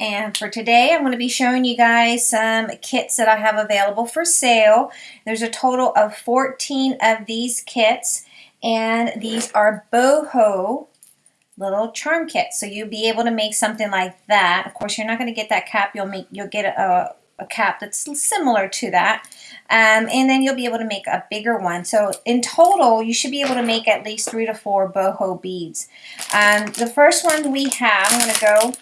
and for today I'm going to be showing you guys some kits that I have available for sale. There's a total of 14 of these kits and these are boho little charm kits. So you'll be able to make something like that. Of course you're not going to get that cap. You'll make you'll get a, a cap that's similar to that. Um, and then you'll be able to make a bigger one. So in total, you should be able to make at least three to four boho beads. Um, the first one we have, I'm going to go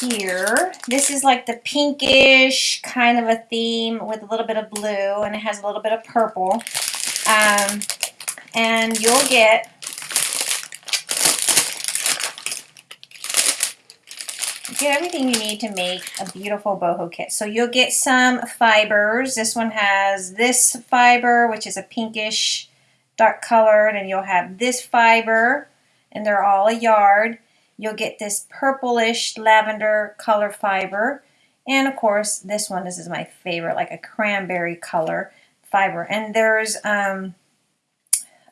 here. This is like the pinkish kind of a theme with a little bit of blue and it has a little bit of purple. Um, and you'll get get everything you need to make a beautiful boho kit. So you'll get some fibers. This one has this fiber, which is a pinkish dark colored, and you'll have this fiber, and they're all a yard. You'll get this purplish lavender color fiber. And of course, this one, this is my favorite, like a cranberry color fiber. And there's um,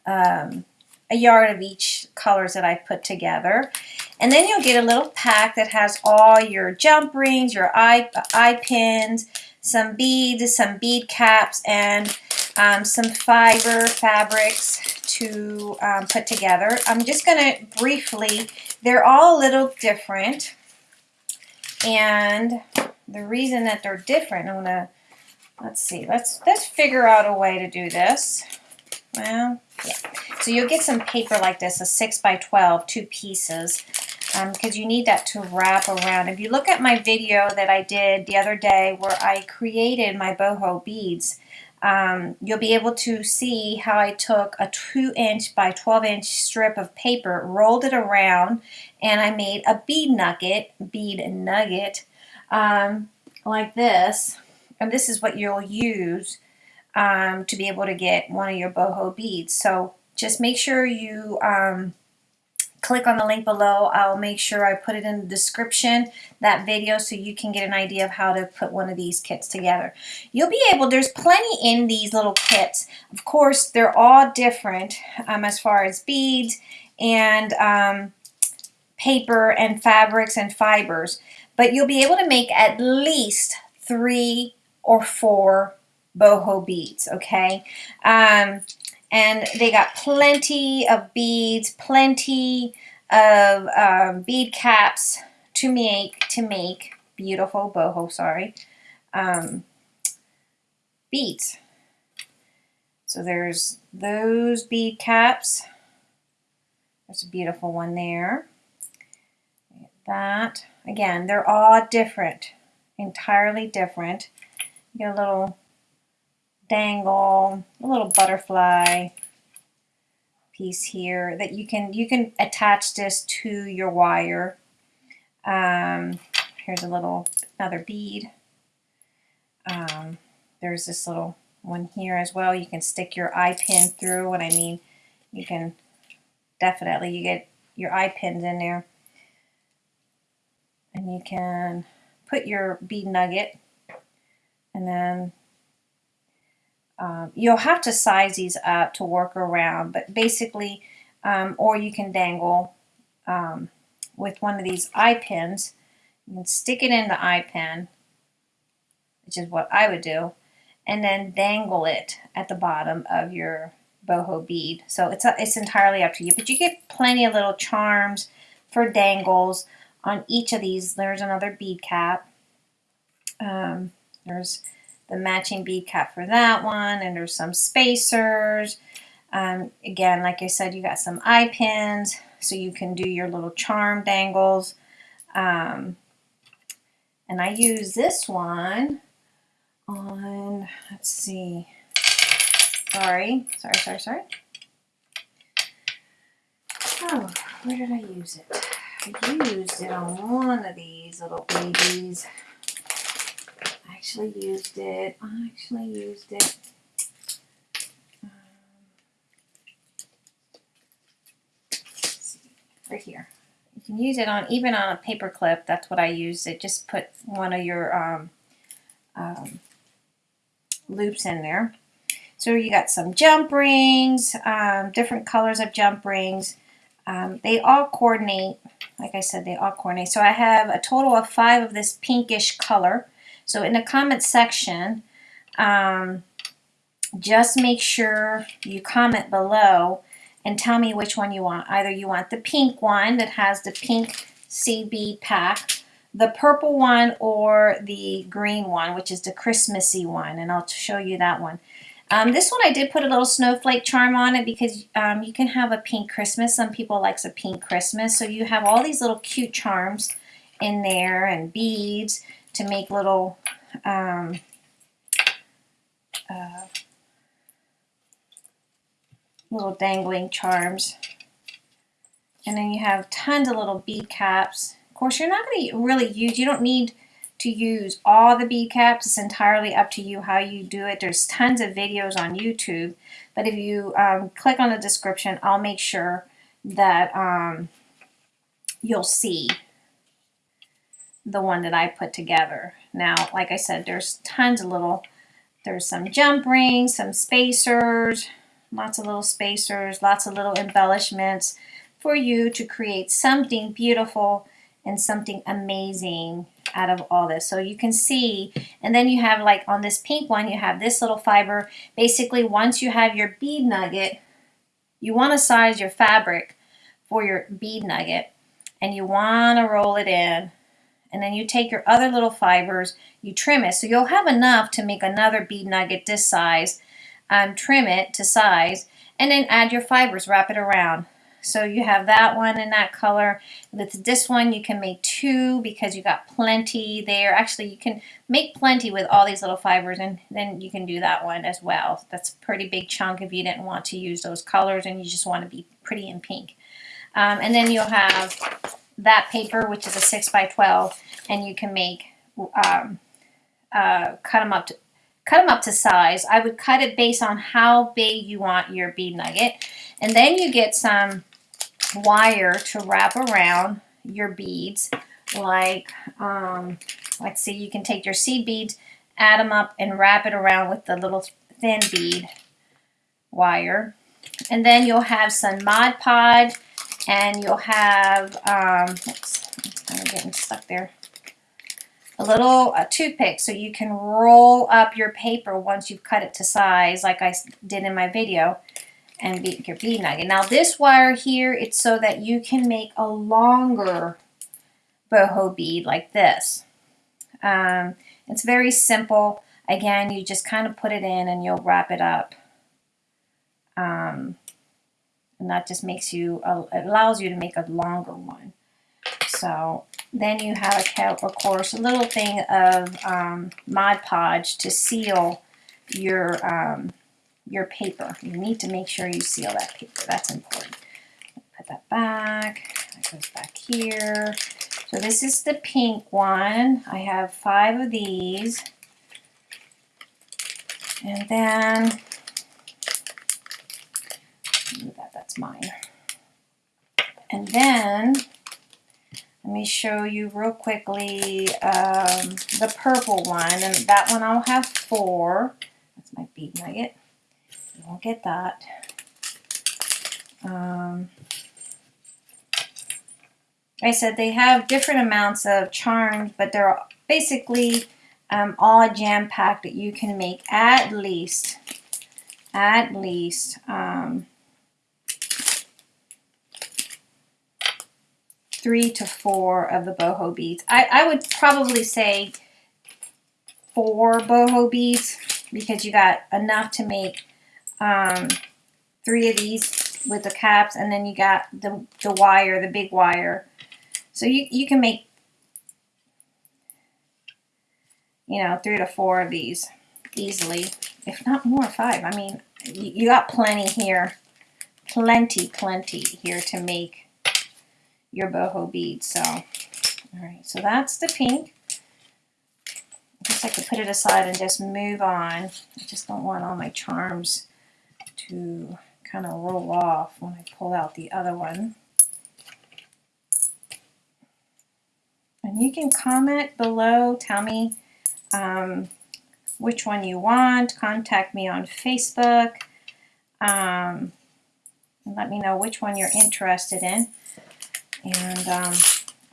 um, a yard of each colors that I put together. And then you'll get a little pack that has all your jump rings, your eye, eye pins, some beads, some bead caps, and um, some fiber fabrics to um, put together. I'm just going to briefly, they're all a little different. And the reason that they're different, I'm going to, let's see, let's, let's figure out a way to do this. Well, yeah. So you'll get some paper like this, a 6 by 12, two pieces, because um, you need that to wrap around. If you look at my video that I did the other day where I created my boho beads, um, you'll be able to see how I took a 2 inch by 12 inch strip of paper, rolled it around, and I made a bead nugget, bead nugget, um, like this. And this is what you'll use um, to be able to get one of your boho beads. So just make sure you um, click on the link below. I'll make sure I put it in the description, that video, so you can get an idea of how to put one of these kits together. You'll be able, there's plenty in these little kits. Of course, they're all different um, as far as beads and um, paper and fabrics and fibers. But you'll be able to make at least three or four boho beads, okay? Um, and they got plenty of beads, plenty of um, bead caps to make to make beautiful boho, sorry, um, beads. So there's those bead caps. There's a beautiful one there. That. Again, they're all different, entirely different. You get a little dangle, a little butterfly piece here that you can you can attach this to your wire. Um, here's a little another bead. Um, there's this little one here as well. You can stick your eye pin through. What I mean, you can definitely you get your eye pins in there, and you can put your bead nugget, and then um, you'll have to size these up to work around, but basically, um, or you can dangle um, with one of these eye pins. Can stick it in the eye pin, which is what I would do, and then dangle it at the bottom of your boho bead. So it's, a, it's entirely up to you, but you get plenty of little charms for dangles on each of these. There's another bead cap. Um, there's the matching bead cap for that one, and there's some spacers. Um, again, like I said, you got some eye pins, so you can do your little charm dangles. Um, and I use this one on, let's see, sorry, sorry, sorry, sorry. Oh, where did I use it? I used it on one of these little babies actually used it. I actually used it. Um, right here. You can use it on even on a paper clip. That's what I use. It just put one of your um, um, loops in there. So you got some jump rings, um, different colors of jump rings. Um, they all coordinate, like I said, they all coordinate. So I have a total of five of this pinkish color. So in the comment section, um, just make sure you comment below and tell me which one you want. Either you want the pink one that has the pink CB pack, the purple one, or the green one, which is the Christmassy one, and I'll show you that one. Um, this one I did put a little snowflake charm on it because um, you can have a pink Christmas. Some people likes a pink Christmas. So you have all these little cute charms in there and beads to make little um, uh, little dangling charms. And then you have tons of little bead caps. Of course, you're not going to really use, you don't need to use all the bead caps. It's entirely up to you how you do it. There's tons of videos on YouTube. But if you um, click on the description, I'll make sure that um, you'll see the one that I put together. Now, like I said, there's tons of little, there's some jump rings, some spacers, lots of little spacers, lots of little embellishments for you to create something beautiful and something amazing out of all this. So you can see, and then you have like on this pink one, you have this little fiber. Basically, once you have your bead nugget, you want to size your fabric for your bead nugget and you want to roll it in and then you take your other little fibers, you trim it. So you'll have enough to make another bead nugget this size, um, trim it to size, and then add your fibers, wrap it around. So you have that one in that color. With this one, you can make two because you got plenty there. Actually, you can make plenty with all these little fibers, and then you can do that one as well. That's a pretty big chunk if you didn't want to use those colors and you just want to be pretty in pink. Um, and then you'll have that paper, which is a 6 by 12, and you can make, um, uh, cut them up to, cut them up to size. I would cut it based on how big you want your bead nugget. And then you get some wire to wrap around your beads. Like, um, let's see, you can take your seed beads, add them up, and wrap it around with the little thin bead wire. And then you'll have some Mod Podge and you'll have, um, oops, I'm getting stuck there, a little a toothpick so you can roll up your paper once you've cut it to size like I did in my video and be, your bead nugget. Now this wire here, it's so that you can make a longer boho bead like this. Um, it's very simple. Again, you just kind of put it in and you'll wrap it up. Um, and that just makes you, uh, it allows you to make a longer one. So then you have, of course, a little thing of um, Mod Podge to seal your um, your paper. You need to make sure you seal that paper. That's important. Put that back. That goes back here. So this is the pink one. I have five of these. And then that, mine. And then, let me show you real quickly um, the purple one. And that one I'll have four. That's my bead nugget. You won't get that. Um, I said they have different amounts of charms, but they're basically um, all jam-packed that you can make at least, at least um, three to four of the boho beads. I, I would probably say four boho beads because you got enough to make um, three of these with the caps and then you got the, the wire, the big wire. So you, you can make, you know, three to four of these easily, if not more, five. I mean, you, you got plenty here, plenty, plenty here to make your boho bead. So, all right, so that's the pink. I guess I could put it aside and just move on. I just don't want all my charms to kind of roll off when I pull out the other one. And you can comment below, tell me um, which one you want, contact me on Facebook. Um, and let me know which one you're interested in. And um,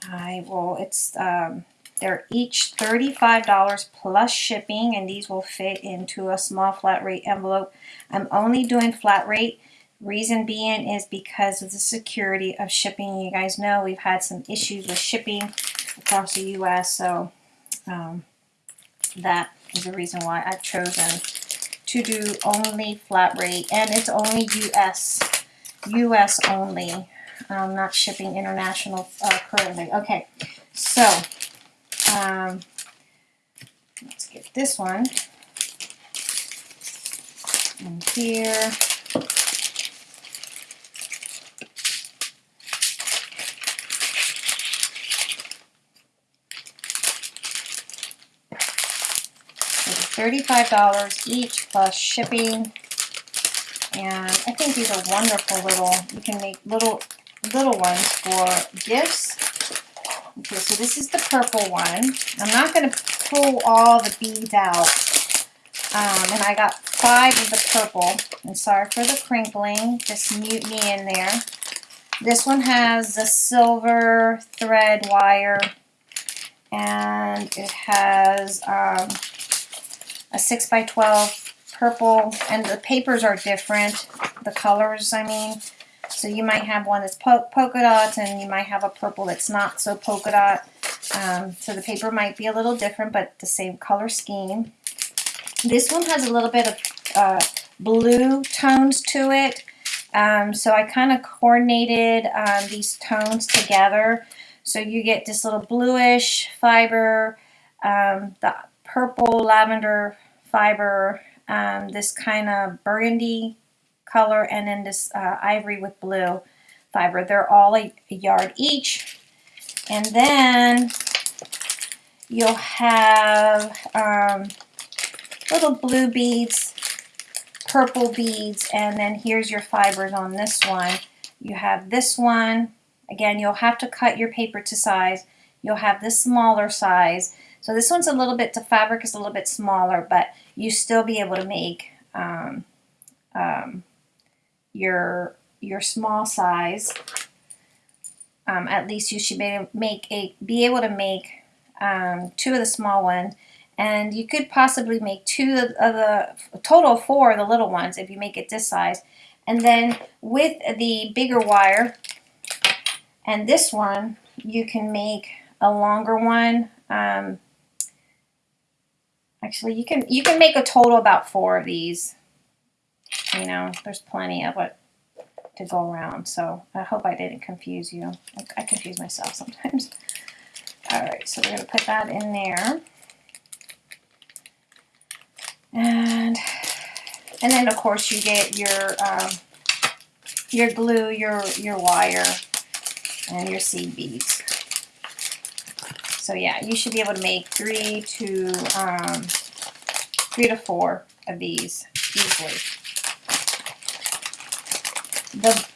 I will, it's, um, they're each $35 plus shipping, and these will fit into a small flat rate envelope. I'm only doing flat rate. Reason being is because of the security of shipping. You guys know we've had some issues with shipping across the U.S., so um, that is the reason why I've chosen to do only flat rate, and it's only U.S. U.S. only. I'm not shipping international uh, currently. Okay, so um, let's get this one in here. $35 each plus shipping. And I think these are wonderful little, you can make little little ones for gifts. Okay, so this is the purple one. I'm not going to pull all the beads out. Um, and I got five of the purple. And sorry for the crinkling, just mute me in there. This one has the silver thread wire. And it has um, a 6 by 12 purple. And the papers are different. The colors, I mean. So you might have one that's po polka dots and you might have a purple that's not so polka dot. Um, so the paper might be a little different, but the same color scheme. This one has a little bit of uh, blue tones to it. Um, so I kind of coordinated um, these tones together. So you get this little bluish fiber, um, the purple lavender fiber, um, this kind of burgundy color and then this uh, ivory with blue fiber. They're all a, a yard each. And then you'll have um, little blue beads, purple beads, and then here's your fibers on this one. You have this one. Again, you'll have to cut your paper to size. You'll have this smaller size. So this one's a little bit, the fabric is a little bit smaller, but you still be able to make um, um, your your small size. Um, at least you should be make a be able to make um, two of the small ones, and you could possibly make two of the total of four of the little ones if you make it this size. And then with the bigger wire and this one, you can make a longer one. Um, actually, you can you can make a total about four of these. You know, there's plenty of it to go around. So I hope I didn't confuse you. I, I confuse myself sometimes. All right, so we're going to put that in there. And and then of course you get your um, your glue, your your wire, and your seed beads. So yeah, you should be able to make three to um, three to four of these easily. The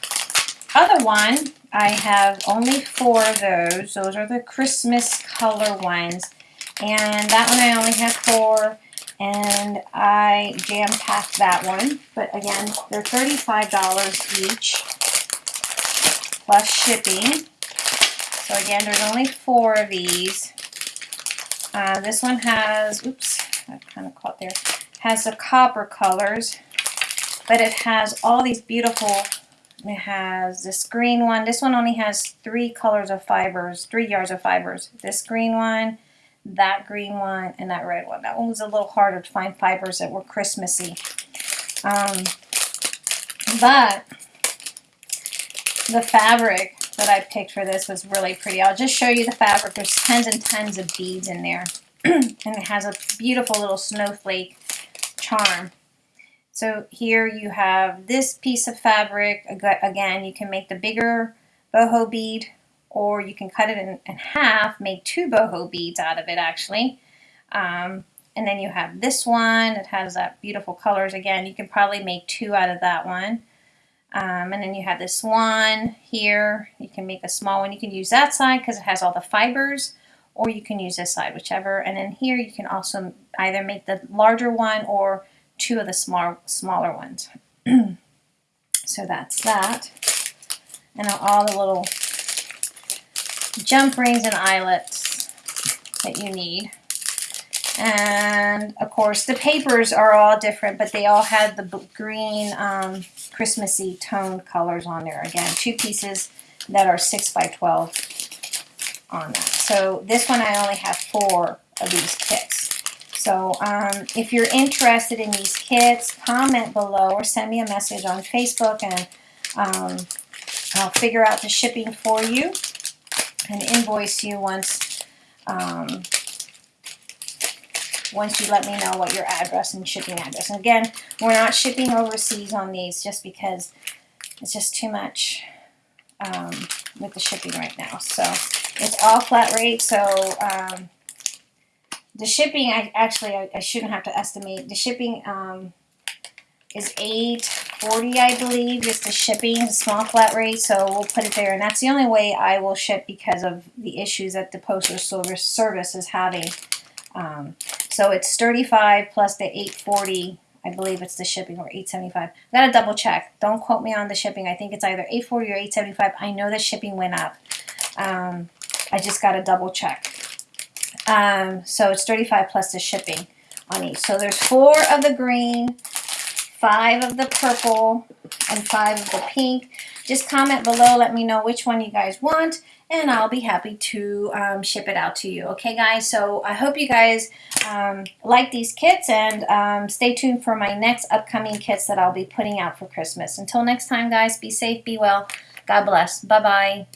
other one, I have only four of those. Those are the Christmas color ones. And that one I only have four. And I jam-packed that one. But again, they're $35 each. Plus shipping. So again, there's only four of these. Uh, this one has, oops, I kind of caught there, has the copper colors. But it has all these beautiful it has this green one. This one only has three colors of fibers, three yards of fibers. This green one, that green one, and that red one. That one was a little harder to find fibers that were Christmassy. Um, but the fabric that I picked for this was really pretty. I'll just show you the fabric. There's tons and tons of beads in there. and it has a beautiful little snowflake charm. So here you have this piece of fabric. Again, you can make the bigger boho bead or you can cut it in, in half, make two boho beads out of it actually. Um, and then you have this one. It has that beautiful colors. Again, you can probably make two out of that one. Um, and then you have this one here. You can make a small one. You can use that side because it has all the fibers or you can use this side, whichever. And then here you can also either make the larger one or two of the small, smaller ones. So that's that. And all the little jump rings and eyelets that you need. And of course the papers are all different, but they all had the green um, Christmassy toned colors on there. Again, two pieces that are 6 by 12 on that. So this one I only have four of these kits. So um, if you're interested in these kits, comment below or send me a message on Facebook and um, I'll figure out the shipping for you and invoice you once um, once you let me know what your address and shipping address. And again, we're not shipping overseas on these just because it's just too much um, with the shipping right now. So it's all flat rate. So um, the shipping, I actually I, I shouldn't have to estimate. The shipping um, is eight forty, I believe, just the shipping, the small flat rate. So we'll put it there, and that's the only way I will ship because of the issues that the postal service service is having. Um, so it's thirty five plus the eight forty. I believe it's the shipping or eight seventy five. I gotta double check. Don't quote me on the shipping. I think it's either eight forty or eight seventy five. I know the shipping went up. Um, I just gotta double check. Um, so it's 35 plus the shipping on each. So there's four of the green, five of the purple, and five of the pink. Just comment below, let me know which one you guys want, and I'll be happy to um, ship it out to you. Okay, guys? So I hope you guys um, like these kits, and um, stay tuned for my next upcoming kits that I'll be putting out for Christmas. Until next time, guys, be safe, be well. God bless. Bye-bye.